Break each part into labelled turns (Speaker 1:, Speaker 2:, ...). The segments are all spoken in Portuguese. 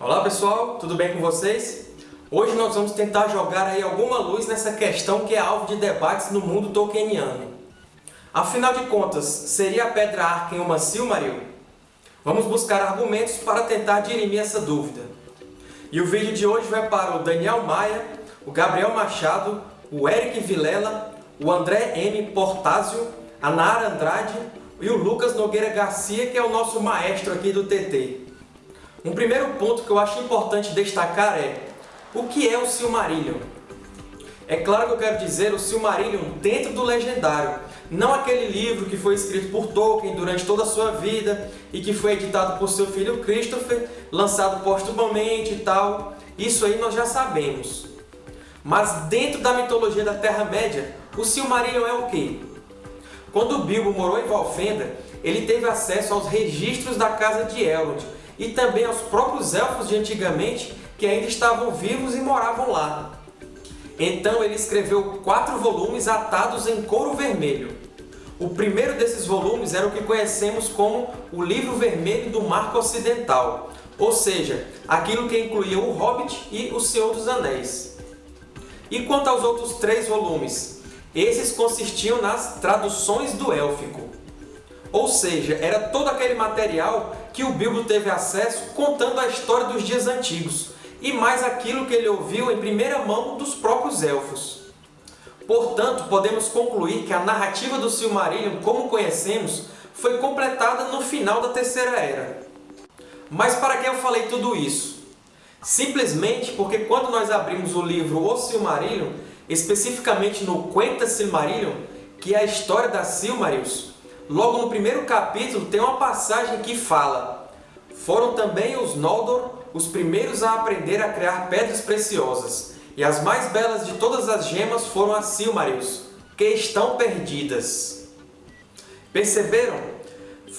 Speaker 1: Olá pessoal, tudo bem com vocês? Hoje nós vamos tentar jogar aí alguma luz nessa questão que é alvo de debates no mundo tolkieniano. Afinal de contas, seria a Pedra Arken uma Silmaril? Vamos buscar argumentos para tentar dirimir essa dúvida. E o vídeo de hoje vai para o Daniel Maia, o Gabriel Machado, o Eric Vilela, o André M. Portásio, a Nara Andrade e o Lucas Nogueira Garcia, que é o nosso maestro aqui do TT. Um primeiro ponto que eu acho importante destacar é o que é o Silmarillion? É claro que eu quero dizer o Silmarillion dentro do Legendário, não aquele livro que foi escrito por Tolkien durante toda a sua vida e que foi editado por seu filho Christopher, lançado postumamente e tal. Isso aí nós já sabemos. Mas dentro da mitologia da Terra-média, o Silmarillion é o quê? Quando Bilbo morou em Valfenda, ele teve acesso aos registros da Casa de Elrond e também aos próprios Elfos de antigamente que ainda estavam vivos e moravam lá. Então ele escreveu quatro volumes atados em couro vermelho. O primeiro desses volumes era o que conhecemos como o Livro Vermelho do Marco Ocidental, ou seja, aquilo que incluía o Hobbit e o Senhor dos Anéis. E quanto aos outros três volumes? Esses consistiam nas traduções do élfico. Ou seja, era todo aquele material que o Bilbo teve acesso contando a história dos dias antigos, e mais aquilo que ele ouviu em primeira mão dos próprios Elfos. Portanto, podemos concluir que a narrativa do Silmarillion, como conhecemos, foi completada no final da Terceira Era. Mas para que eu falei tudo isso? Simplesmente porque quando nós abrimos o livro O Silmarillion, especificamente no Quenta Silmarillion, que é a história das Silmarils, logo no primeiro capítulo tem uma passagem que fala Foram também os Noldor os primeiros a aprender a criar pedras preciosas, e as mais belas de todas as gemas foram as Silmarils, que estão perdidas. Perceberam?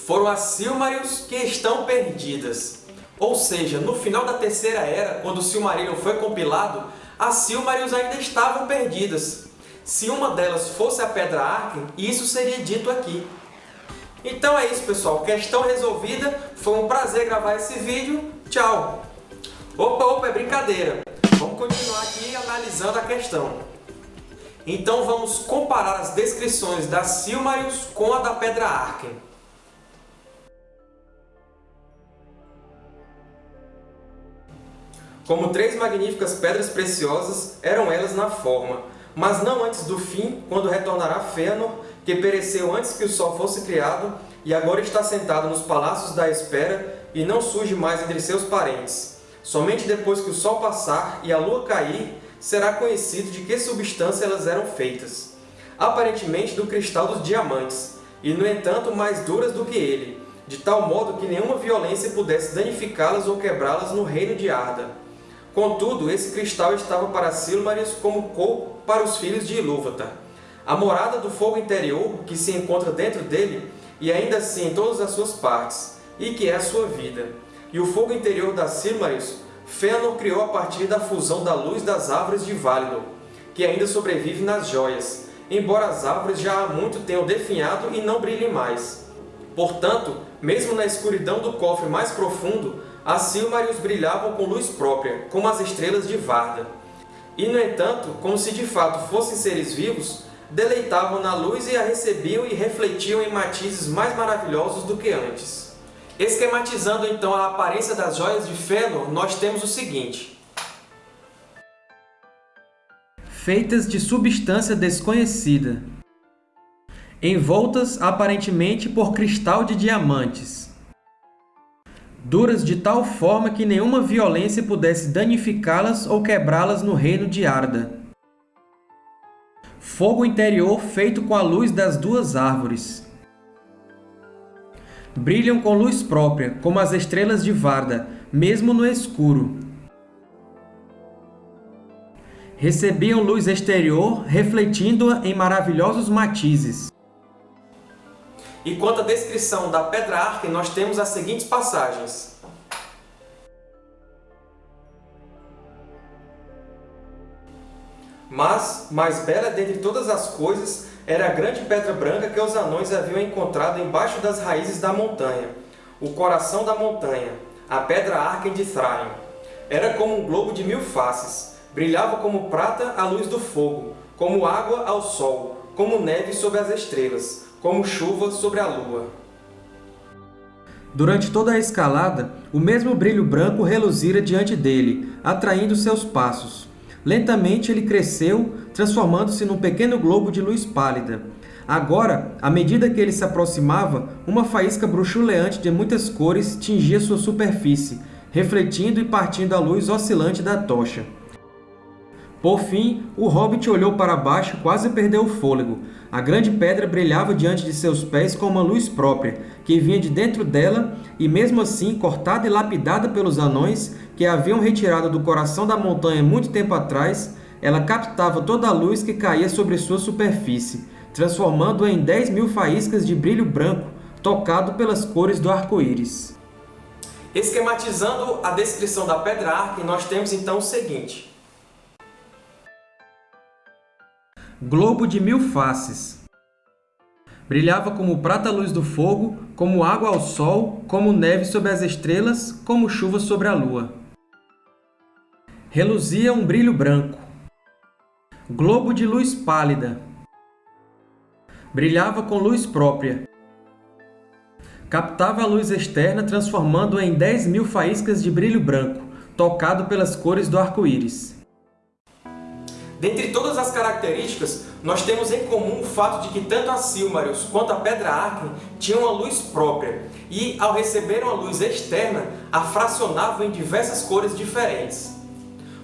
Speaker 1: Foram as Silmarils que estão perdidas. Ou seja, no final da Terceira Era, quando o Silmarillion foi compilado, as Silmarils ainda estavam perdidas. Se uma delas fosse a Pedra Arken, isso seria dito aqui. Então é isso, pessoal. Questão resolvida. Foi um prazer gravar esse vídeo. Tchau! Opa, opa, é brincadeira. Vamos continuar aqui analisando a questão. Então vamos comparar as descrições da Silmarils com a da Pedra Arken. Como três magníficas pedras preciosas, eram elas na forma, mas não antes do fim, quando retornará Fëanor, que pereceu antes que o Sol fosse criado, e agora está sentado nos palácios da espera, e não surge mais entre seus parentes. Somente depois que o Sol passar e a Lua cair, será conhecido de que substância elas eram feitas. Aparentemente do cristal dos diamantes, e no entanto mais duras do que ele, de tal modo que nenhuma violência pudesse danificá-las ou quebrá-las no reino de Arda. Contudo, esse cristal estava para Silmarils como corpo para os filhos de Ilúvatar. A morada do fogo interior, que se encontra dentro dele, e ainda assim em todas as suas partes, e que é a sua vida e o fogo interior das Silmarils, Fëanor criou a partir da fusão da luz das árvores de Valinor, que ainda sobrevive nas joias, embora as árvores já há muito tenham definhado e não brilhem mais. Portanto, mesmo na escuridão do cofre mais profundo, as Silmarils brilhavam com luz própria, como as estrelas de Varda. E, no entanto, como se de fato fossem seres vivos, deleitavam na luz e a recebiam e refletiam em matizes mais maravilhosos do que antes. Esquematizando então a aparência das joias de Fëanor, nós temos o seguinte.
Speaker 2: Feitas de substância desconhecida. Envoltas aparentemente por cristal de diamantes. Duras de tal forma que nenhuma violência pudesse danificá-las ou quebrá-las no reino de Arda. Fogo interior feito com a luz das duas árvores Brilham com luz própria, como as estrelas de Varda, mesmo no escuro. Recebiam luz exterior, refletindo-a em maravilhosos matizes.
Speaker 1: E quanto à descrição da Pedra Arken, nós temos as seguintes passagens. Mas, mais bela dentre todas as coisas, era a grande pedra branca que os anões haviam encontrado embaixo das raízes da montanha, o coração da montanha, a pedra Arken de Thrain. era como um globo de mil faces, brilhava como prata à luz do fogo, como água ao sol, como neve sobre as estrelas, como chuva sobre a lua.
Speaker 2: Durante toda a escalada, o mesmo brilho branco reluzira diante dele, atraindo seus passos. Lentamente ele cresceu, transformando-se num pequeno globo de luz pálida. Agora, à medida que ele se aproximava, uma faísca bruxuleante de muitas cores tingia sua superfície, refletindo e partindo a luz oscilante da tocha. Por fim, o Hobbit olhou para baixo e quase perdeu o fôlego. A grande pedra brilhava diante de seus pés com uma luz própria, que vinha de dentro dela, e mesmo assim, cortada e lapidada pelos anões, que haviam retirado do coração da montanha muito tempo atrás, ela captava toda a luz que caía sobre sua superfície, transformando-a em dez mil faíscas de brilho branco, tocado pelas cores do arco-íris.
Speaker 1: Esquematizando a descrição da Pedra Arca, nós temos então o seguinte.
Speaker 2: Globo de mil faces. Brilhava como prata luz do fogo, como água ao sol, como neve sobre as estrelas, como chuva sobre a lua. Reluzia um brilho branco. Globo de luz pálida. Brilhava com luz própria. Captava a luz externa, transformando-a em dez mil faíscas de brilho branco, tocado pelas cores do arco-íris.
Speaker 1: Dentre todas as características, nós temos em comum o fato de que tanto a Silmarils quanto a Pedra Arken tinham uma luz própria e, ao receber uma luz externa, a fracionavam em diversas cores diferentes.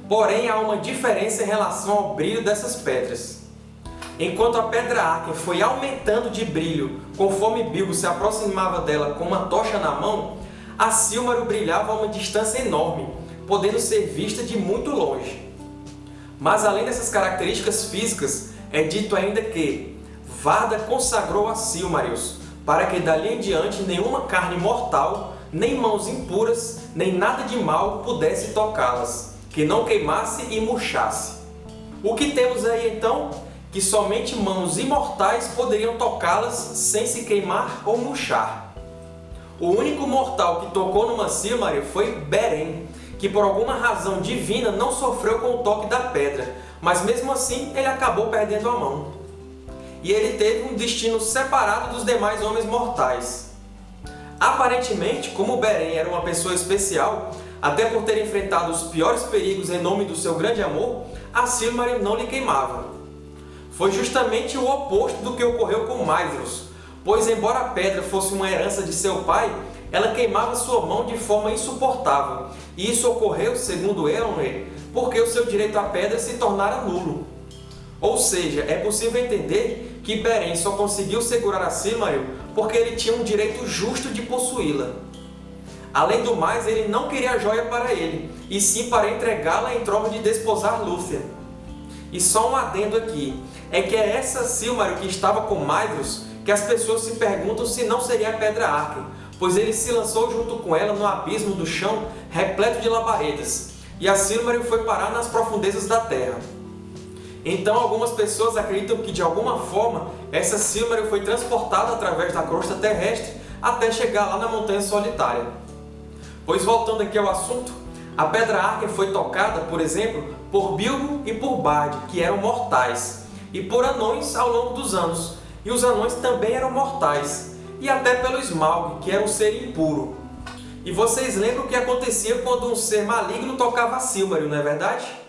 Speaker 1: Porém, há uma diferença em relação ao brilho dessas pedras. Enquanto a Pedra Arken foi aumentando de brilho conforme Bilbo se aproximava dela com uma tocha na mão, a Silmaril brilhava a uma distância enorme, podendo ser vista de muito longe. Mas além dessas características físicas, é dito ainda que Varda consagrou a Silmarils, para que dali em diante nenhuma carne mortal, nem mãos impuras, nem nada de mal pudesse tocá-las, que não queimasse e murchasse. O que temos aí então? Que somente mãos imortais poderiam tocá-las sem se queimar ou murchar. O único mortal que tocou numa Silmaril foi Beren, que por alguma razão divina não sofreu com o toque da pedra, mas mesmo assim ele acabou perdendo a mão. E ele teve um destino separado dos demais homens mortais. Aparentemente, como Beren era uma pessoa especial, até por ter enfrentado os piores perigos em nome do seu grande amor, a Silmaril não lhe queimava. Foi justamente o oposto do que ocorreu com Maedhros, pois embora a pedra fosse uma herança de seu pai, ela queimava sua mão de forma insuportável, e isso ocorreu, segundo Eowyn, porque o seu direito à pedra se tornara nulo. Ou seja, é possível entender que Beren só conseguiu segurar a Silmaril porque ele tinha um direito justo de possuí-la. Além do mais, ele não queria a joia para ele, e sim para entregá-la em troca de desposar Lúthien. E só um adendo aqui, é que é essa Silmaril que estava com Maedhros que as pessoas se perguntam se não seria a Pedra Arken, pois ele se lançou junto com ela no abismo do chão repleto de labaredas, e a Silmaril foi parar nas profundezas da Terra. Então algumas pessoas acreditam que de alguma forma essa Silmaril foi transportada através da crosta terrestre até chegar lá na Montanha Solitária. Pois voltando aqui ao assunto, a Pedra Arken foi tocada, por exemplo, por Bilbo e por Bard, que eram mortais, e por anões ao longo dos anos, e os anões também eram mortais, e até pelo Smaug, que era um ser impuro. E vocês lembram o que acontecia quando um ser maligno tocava Silmaril, não é verdade?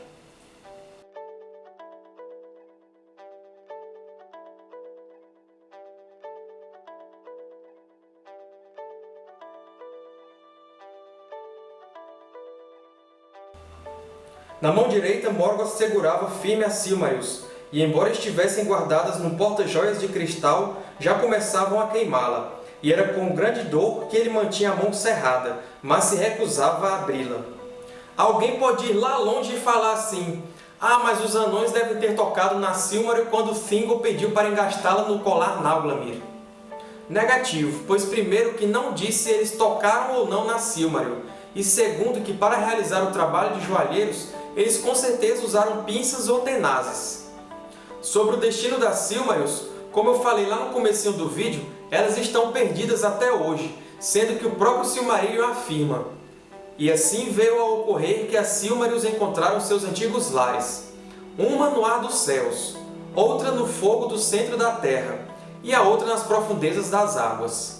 Speaker 1: Na mão direita, Morgoth segurava firme a Silmarils, e embora estivessem guardadas num porta-joias de cristal, já começavam a queimá-la, e era com grande dor que ele mantinha a mão cerrada, mas se recusava a abri-la. Alguém pode ir lá longe e falar assim, ah, mas os anões devem ter tocado na Silmaril quando Thingol pediu para engastá-la no colar Nauglamir. Negativo, pois primeiro que não disse se eles tocaram ou não na Silmaril, e segundo que para realizar o trabalho de joalheiros, eles com certeza usaram pinças ou tenazes. Sobre o destino das Silmarils, como eu falei lá no começo do vídeo, elas estão perdidas até hoje, sendo que o próprio Silmarillion afirma E assim veio a ocorrer que as Silmarils encontraram seus antigos lares, uma no ar dos céus, outra no fogo do centro da terra, e a outra nas profundezas das águas.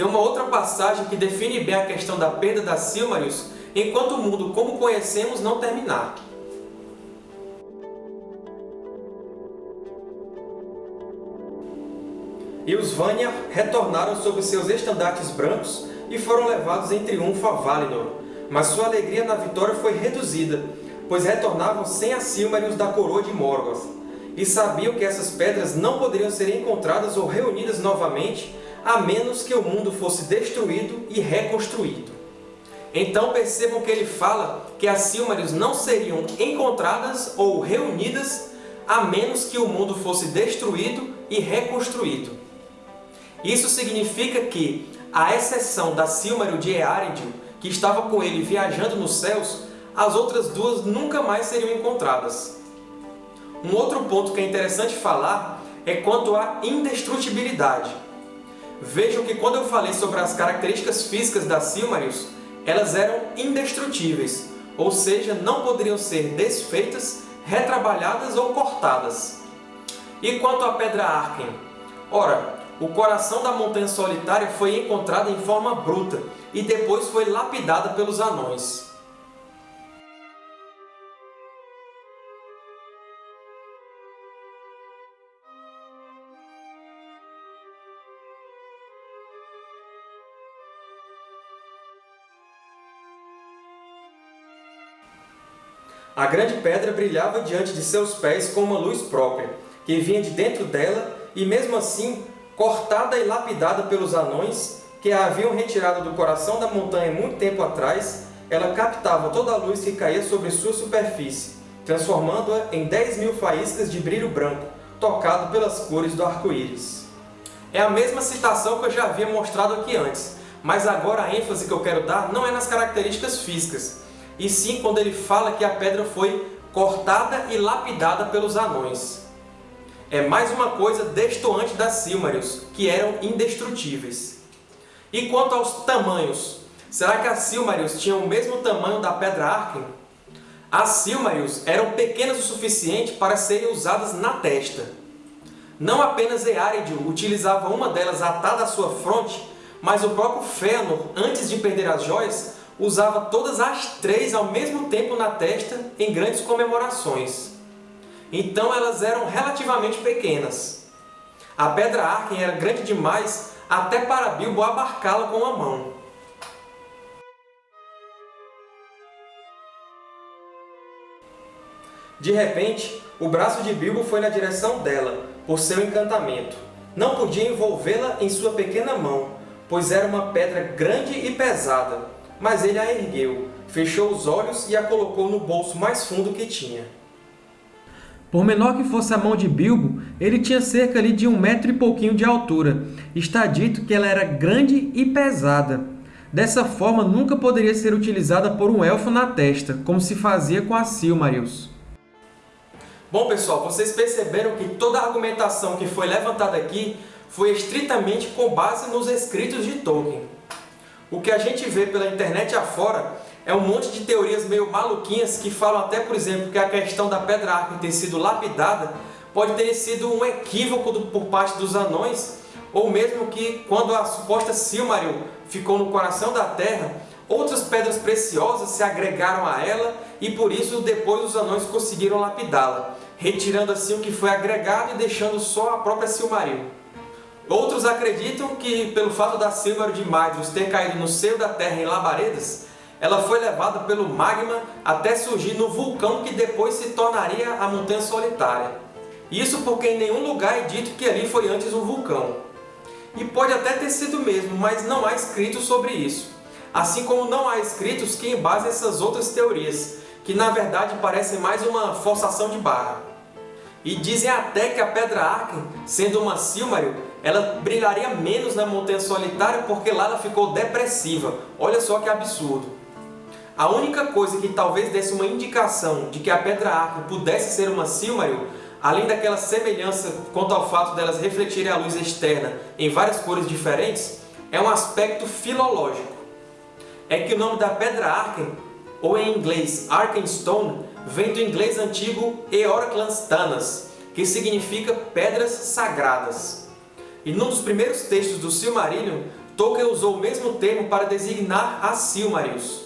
Speaker 1: Tem uma outra passagem que define bem a questão da perda das Silmarils enquanto o mundo como conhecemos não terminar. E os Vanya retornaram sob seus estandartes brancos e foram levados em triunfo a Valinor, mas sua alegria na vitória foi reduzida, pois retornavam sem as Silmarils da coroa de Morgoth, e sabiam que essas pedras não poderiam ser encontradas ou reunidas novamente a menos que o mundo fosse destruído e reconstruído. Então percebam que ele fala que as Silmarils não seriam encontradas ou reunidas a menos que o mundo fosse destruído e reconstruído. Isso significa que, à exceção da Silmaril de Eärendil, que estava com ele viajando nos céus, as outras duas nunca mais seriam encontradas. Um outro ponto que é interessante falar é quanto à indestrutibilidade. Vejam que quando eu falei sobre as características físicas das Silmarils, elas eram indestrutíveis, ou seja, não poderiam ser desfeitas, retrabalhadas ou cortadas. E quanto à Pedra Arken? Ora, o coração da Montanha Solitária foi encontrado em forma bruta e depois foi lapidada pelos anões. A grande pedra brilhava diante de seus pés com uma luz própria, que vinha de dentro dela, e mesmo assim, cortada e lapidada pelos anões, que a haviam retirado do coração da montanha muito tempo atrás, ela captava toda a luz que caía sobre sua superfície, transformando-a em dez mil faíscas de brilho branco, tocado pelas cores do arco-íris. É a mesma citação que eu já havia mostrado aqui antes, mas agora a ênfase que eu quero dar não é nas características físicas, e sim quando ele fala que a pedra foi cortada e lapidada pelos anões. É mais uma coisa destoante das Silmarils, que eram indestrutíveis. E quanto aos tamanhos, será que as Silmarils tinham o mesmo tamanho da Pedra Arken? As Silmarils eram pequenas o suficiente para serem usadas na testa. Não apenas Eärendil utilizava uma delas atada à sua fronte, mas o próprio Fëanor, antes de perder as joias, usava todas as três ao mesmo tempo na testa em grandes comemorações. Então elas eram relativamente pequenas. A Pedra Arken era grande demais até para Bilbo abarcá-la com a mão. De repente, o braço de Bilbo foi na direção dela, por seu encantamento. Não podia envolvê-la em sua pequena mão, pois era uma pedra grande e pesada, mas ele a ergueu, fechou os olhos e a colocou no bolso mais fundo que tinha.
Speaker 2: Por menor que fosse a mão de Bilbo, ele tinha cerca ali de um metro e pouquinho de altura. Está dito que ela era grande e pesada. Dessa forma, nunca poderia ser utilizada por um elfo na testa, como se fazia com as Silmarils.
Speaker 1: Bom, pessoal, vocês perceberam que toda a argumentação que foi levantada aqui foi estritamente com base nos escritos de Tolkien. O que a gente vê pela internet afora é um monte de teorias meio maluquinhas que falam até, por exemplo, que a questão da Pedra Arca ter sido lapidada pode ter sido um equívoco por parte dos anões, ou mesmo que, quando a suposta Silmaril ficou no coração da Terra, outras pedras preciosas se agregaram a ela e, por isso, depois os anões conseguiram lapidá-la, retirando assim o que foi agregado e deixando só a própria Silmaril. Outros acreditam que, pelo fato da Silmaril de Maedhros ter caído no seio da Terra em labaredas, ela foi levada pelo magma até surgir no vulcão que depois se tornaria a Montanha Solitária. Isso porque em nenhum lugar é dito que ali foi antes um vulcão. E pode até ter sido mesmo, mas não há escritos sobre isso. Assim como não há escritos que embasem essas outras teorias, que na verdade parecem mais uma forçação de barra. E dizem até que a Pedra Arken, sendo uma Silmaril, ela brilharia menos na Montanha Solitária porque lá ela ficou depressiva. Olha só que absurdo. A única coisa que talvez desse uma indicação de que a Pedra Arco pudesse ser uma Silmaril, além daquela semelhança quanto ao fato delas refletirem a luz externa em várias cores diferentes, é um aspecto filológico. É que o nome da Pedra Arken, ou em inglês Arkenstone, vem do inglês antigo Eorclanstanas, que significa Pedras Sagradas. E num dos primeiros textos do Silmarillion, Tolkien usou o mesmo termo para designar as Silmarils.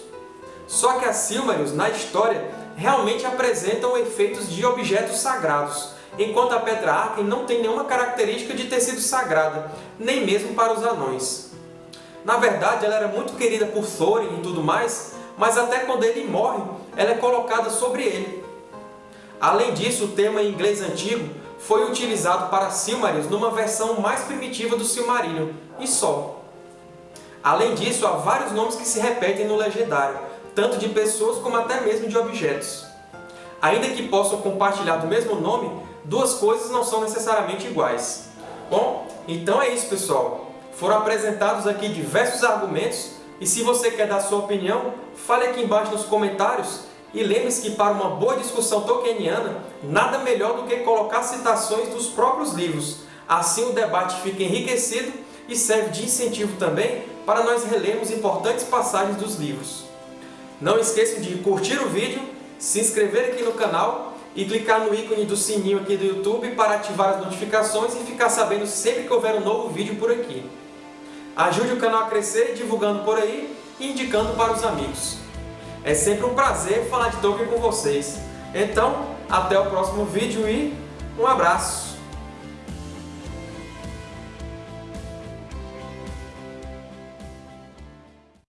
Speaker 1: Só que as Silmarils, na história, realmente apresentam efeitos de objetos sagrados, enquanto a Pedra Arken não tem nenhuma característica de ter sido sagrada, nem mesmo para os anões. Na verdade, ela era muito querida por Thorin e tudo mais, mas até quando ele morre, ela é colocada sobre ele. Além disso, o termo em inglês antigo foi utilizado para Silmarils numa versão mais primitiva do Silmarillion, e só. Além disso, há vários nomes que se repetem no Legendário, tanto de pessoas como até mesmo de objetos. Ainda que possam compartilhar do mesmo nome, duas coisas não são necessariamente iguais. Bom, então é isso, pessoal. Foram apresentados aqui diversos argumentos e se você quer dar sua opinião, fale aqui embaixo nos comentários e lembre-se que para uma boa discussão tolkieniana, nada melhor do que colocar citações dos próprios livros. Assim o debate fica enriquecido e serve de incentivo também para nós relermos importantes passagens dos livros. Não esqueçam de curtir o vídeo, se inscrever aqui no canal e clicar no ícone do sininho aqui do YouTube para ativar as notificações e ficar sabendo sempre que houver um novo vídeo por aqui. Ajude o canal a crescer divulgando por aí e indicando para os amigos. É sempre um prazer falar de Tolkien com vocês. Então, até o próximo vídeo e um abraço!